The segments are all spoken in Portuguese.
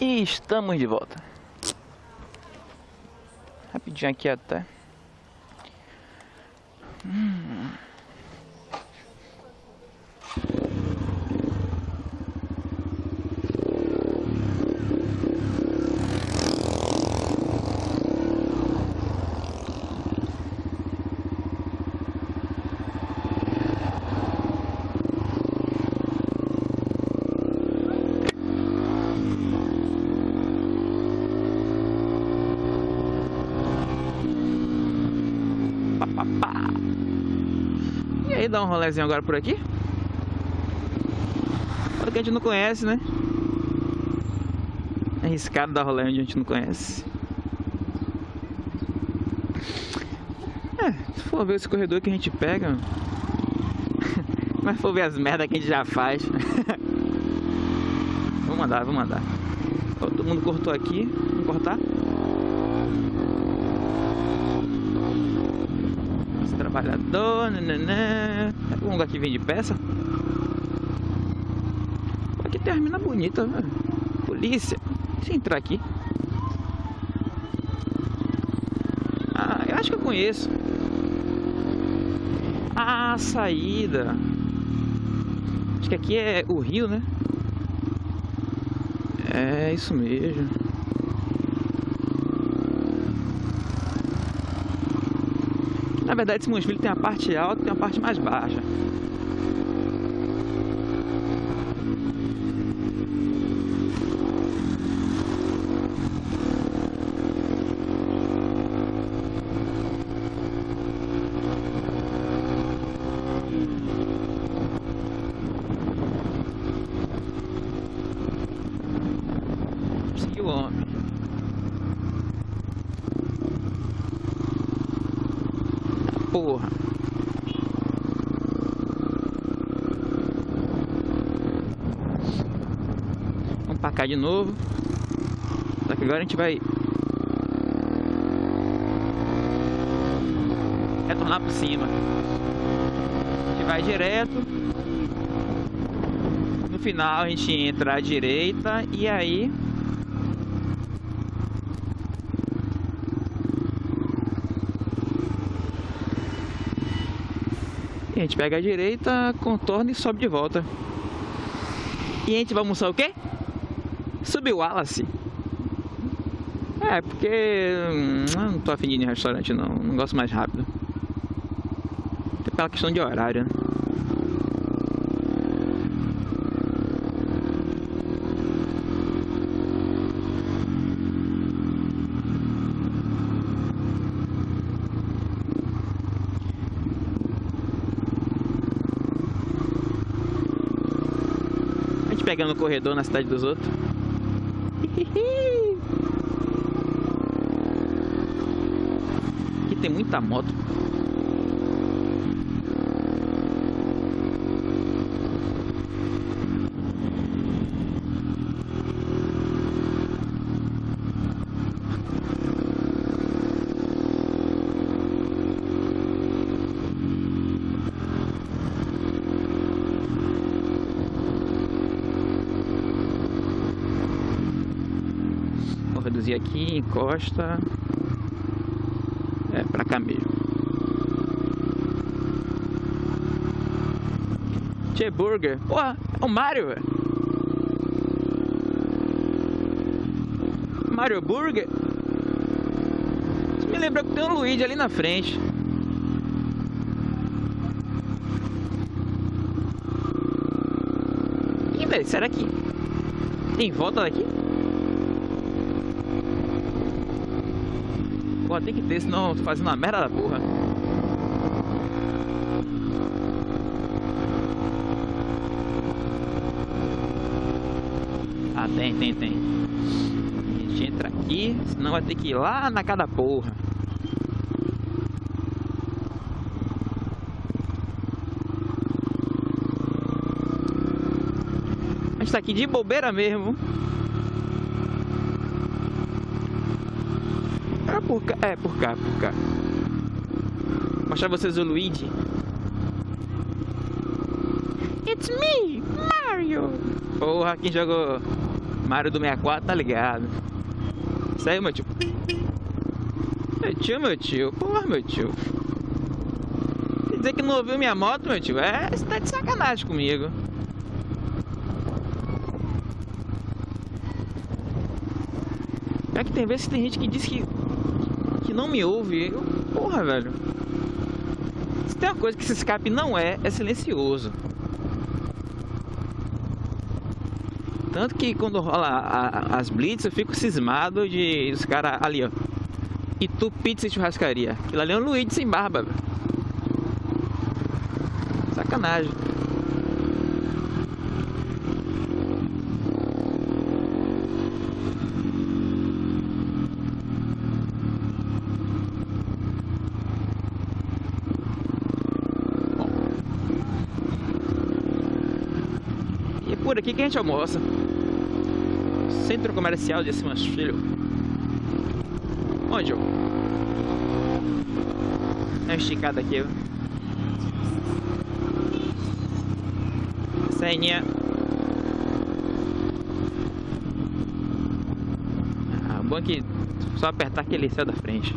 E estamos de volta. Rapidinho aqui até. E aí, dá um rolezinho agora por aqui? Olha que a gente não conhece, né? É arriscado dar rolê onde a gente não conhece. É, se for ver esse corredor que a gente pega. Mas for ver as merdas que a gente já faz. vamos mandar, vamos mandar. Todo mundo cortou aqui. Vamos cortar? Esse trabalhador, nananã. Tem um lugar que vende peça? Aqui tem uma mina bonita, velho. Polícia. Deixa eu entrar aqui. Ah, eu acho que eu conheço. Ah, saída. Acho que aqui é o rio, né? É isso mesmo. Na verdade, Simões tem a parte alta e tem a parte mais baixa. Seguiu o homem. Porra. Vamos pra cá de novo. Só que agora a gente vai retornar por cima. A gente vai direto. No final a gente entra à direita e aí E a gente pega a direita, contorna e sobe de volta. E a gente vai almoçar o quê? Subir o Wallace. É, porque hum, não tô afim de ir em restaurante não, não gosto mais rápido. Até pela questão de horário, né? Pegando o corredor na cidade dos outros. Aqui tem muita moto. Vou reduzir aqui, encosta. É, pra cá mesmo. Tchê Burger. Porra, é o Mario, velho. Mario Burger. Me lembra que tem um Luigi ali na frente. Ih, velho, será que tem volta daqui? Pô, tem que ter, senão tô fazendo uma merda da porra. Ah, tem, tem, tem. A gente entra aqui, senão vai ter que ir lá na cada porra. A gente tá aqui de bobeira mesmo. Por cá, é por cá, por cá. Vou mostrar vocês o Luigi. It's me, Mario! Porra, quem jogou Mario do 64 tá ligado. Isso aí, meu tio. Meu tio, meu tio. Porra, meu tio. Quer dizer que não ouviu minha moto, meu tio? É, você tá de sacanagem comigo. É que tem vezes que tem gente que diz que, que não me ouve. Porra, velho. Se tem uma coisa que esse escape não é, é silencioso. Tanto que quando rola a, a, as blitz, eu fico cismado de os caras ali, ó. E tu pizza e churrascaria. Aquilo ali é um Luigi sem barba, velho. Sacanagem. Por aqui que a gente almoça. Centro Comercial de Simas Filho. Onde, ó? É esticada aqui. Senha. Ah, bom que só apertar aquele céu da frente.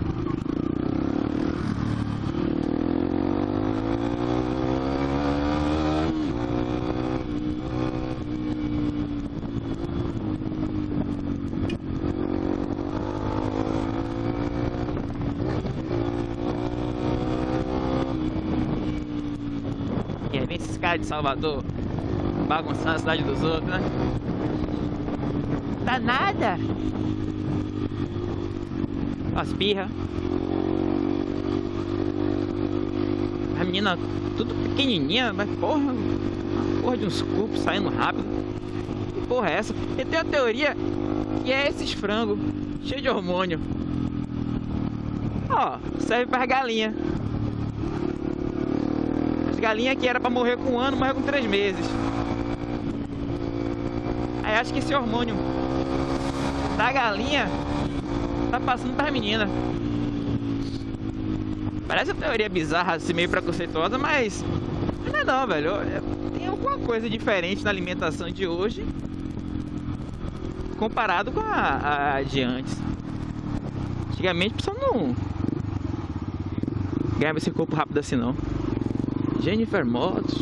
De Salvador bagunçando a cidade dos outros, né? Tá nada. As pirra. A menina tudo pequenininha, mas porra, porra de uns cupos saindo rápido. Que porra é essa? Eu tenho a teoria que é esses frangos cheios de hormônio. Ó, serve para galinha galinha que era para morrer com um ano, morreu com três meses. Aí acho que esse hormônio da galinha tá passando para menina. Parece uma teoria bizarra, assim, meio preconceituosa, mas não é não, velho. Tem alguma coisa diferente na alimentação de hoje comparado com a, a de antes. Antigamente a não ganhava esse corpo rápido assim não. Jennifer Mods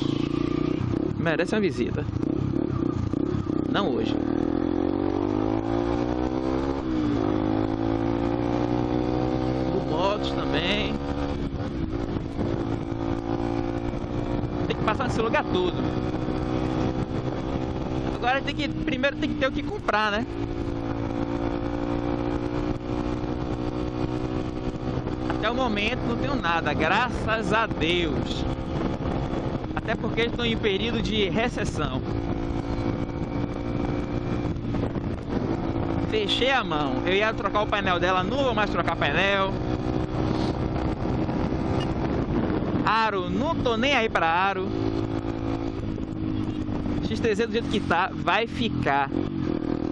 merece uma visita. Não hoje. O Motos também. Tem que passar nesse lugar todo. Agora tem que. Primeiro tem que ter o que comprar, né? Até o momento não tenho nada, graças a Deus até porque estão em período de recessão. Fechei a mão. Eu ia trocar o painel dela, não vou mais trocar painel. Aro, não tô nem aí para aro. X3Z do jeito que tá, vai ficar.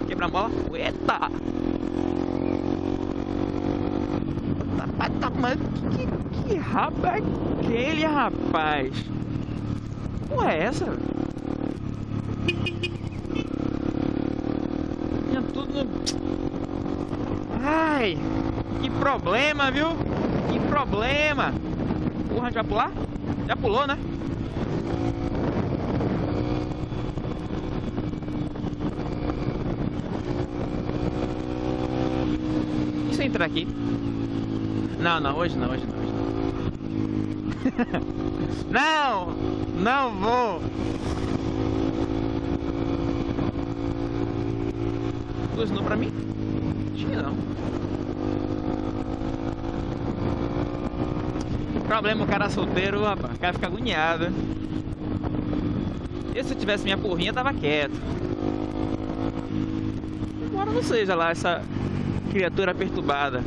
Quebra a mola. Eita! Mas que, que, que rabo é aquele, rapaz? Porra é essa? Tinha tudo. Ai, que problema, viu? Que problema. Porra, vai pular? Já pulou, né? E se entrar aqui? Não, não, hoje não, hoje não, hoje não. não! Não vou. Buzinou pra mim? Acho não. Problema o cara solteiro, rapaz. O cara fica agoniado. E se eu tivesse minha porrinha, tava quieto. Agora não seja lá essa criatura perturbada.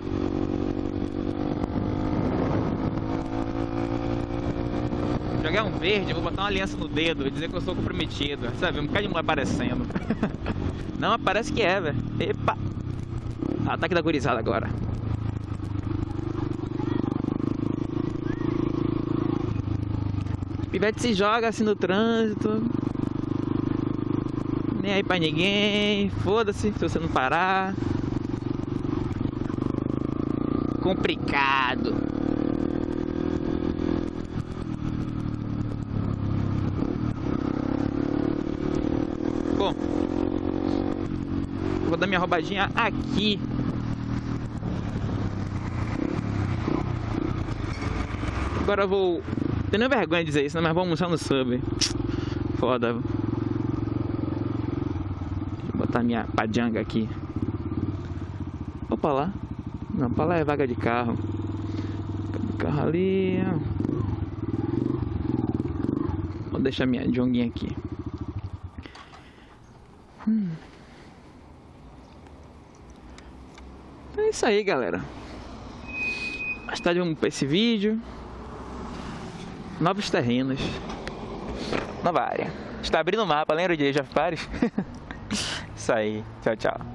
Jogar um verde, eu vou botar uma aliança no dedo, dizer que eu sou comprometido. Sabe, um bocado de mulher aparecendo. Não, parece que é, velho. Epa! Ataque da gurizada agora. Pivete se joga assim no trânsito. Nem aí pra ninguém. Foda-se se você não parar. Complicado. Bom, vou dar minha roubadinha aqui. Agora eu vou. Tenho vergonha de dizer isso, né? mas vou almoçar no sub. Foda. Vou botar minha pajanga aqui. Opa lá. Não, pra lá é vaga de carro. Carro ali. Vou deixar minha jonguinha aqui. Hum. É isso aí, galera. Mais tarde vamos para esse vídeo. Novos terrenos. Nova área. Está abrindo o mapa, lembra de Age of Paris? isso aí. Tchau, tchau.